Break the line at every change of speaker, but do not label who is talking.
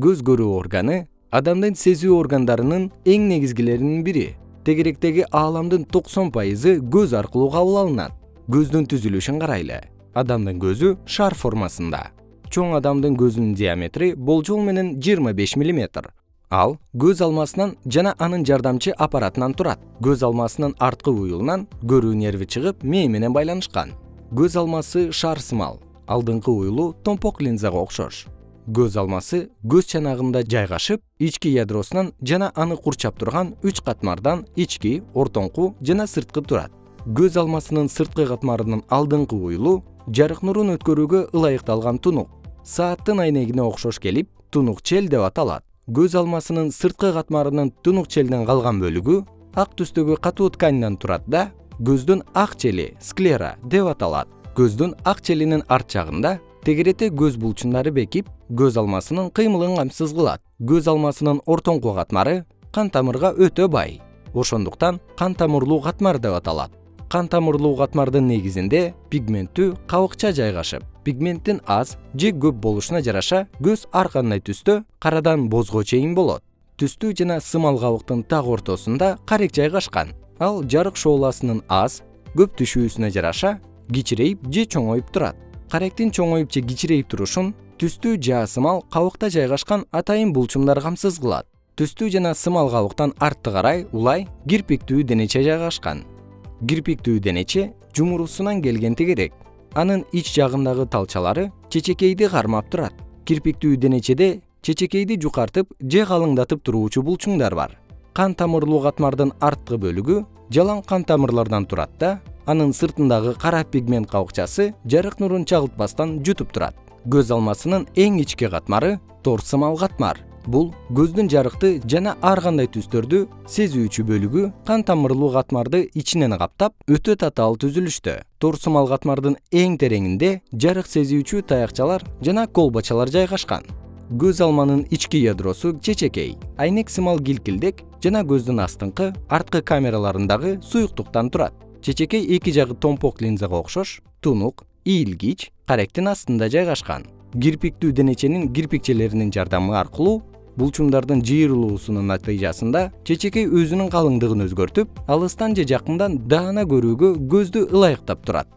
көз көрүү органы адамдын сезүү органдарынын эң негизгилеринин бири. Тегеректеги ааламдын токсон пайызы көз аркылуу кабыл алынат. Көздүн түзүлүшүн карайлы. Адамдын көзү шар формасында. Чоң адамдын көзүнүн диаметри болжол менен жыйырма беш миллиметр. Ал көз алмасынан жана анын жардамчы аппаратынан турат. Көз алмасынын арткы уюлунан көрүү нерви чыгып мээ менен байланышкан. Көз алмасы шар сымал. Алдыңкы уюлу томпок линзага окшош көз алмасы көз чанагында жайгашып ички ядросунан жана аны курчап турган үч катмардан ички ортоңку жана сырткы турат. Көз алмасынын сырткы катмарынын алдыңкы уюлу жарык нурун өткөрүүгө ылайыкталган тунук. Сааттын айнегине окшош келип тунук чел деп аталат. Көз алмасынын сырткы катмарынын тунук челден калган бөлүгү ак түстөгү катуу тканьдан турат да көздүн ак чели склера деп аталат. Көздүн ак челинин арт жагында тегеретте көз булчундары бекип көз алмасынын кыймылын камсыз кылат. Көз алмасынын ортоңку катмары кан тамырга өтө бай. Ошондуктан кан тамырлуу катмар деп аталат. Кан тамырлуу катмардын негизинде пигменттүү кабыкча жайгашып пигменттин аз же көп болушуна жараша көз ар кандай түстө карадан бозго чейин болот. Түстүү жана сымал кабыктын так ортосунда карек жайгашкан. Ал жарык шооласынын аз көп түшүүсүнө жараша кичирейип же чоңоюп турат каректин чоңоюп же кичирейип турушун түстүү жаа сымал кабыкта жайгашкан атайын булчумдар камсыз кылат. Түстүү жана сымал кабыктан артты карай улай кирпиктүү денече жайгашкан. Кирпиктүү денече жумурусунан келген тегерек анын ич жагындагы талчалары чечекейди кармап турат. Кирпиктүү денечеде чечекейди жукартып же калыңдатып туруучу булчуңдар бар. Кан тамырлуу катмардын арткы бөлүгү жалаң кан тамырлардан турат да анын сыртындагы кара пигмент кабыкчасы жарык нурун чагылтпастан жутуп турат. Көз алмасынын эң ички катмары тор сымал катмар. Бул көздүн жарыкты жана ар кандай түстөрдү сезүүчү бөлүгү кан тамырлуу катмарды ичинен каптап өтө татаал түзүлүштө тор сымал катмардын эң тереңинде жарык сезүүчү таякчалар жана колбачалар жайгашкан. Көз алманын ички ядросу чечекей айнек сымал килкилдек жана көздүн астыңкы арткы камераларындагы суюктуктан турат чечекей эки жагы томпок линзага окшош тунук ийилгич каректин астында жайгашкан. Кирпиктүү денеченин кирпикчелеринин жардамы аркылуу булчуңдардын жыйырылуусунун натыйжасында чечекей өзүнүн калыңдыгын өзгөртүп алыстан же жакындан даана көрүүгө көздү ылайыктап турат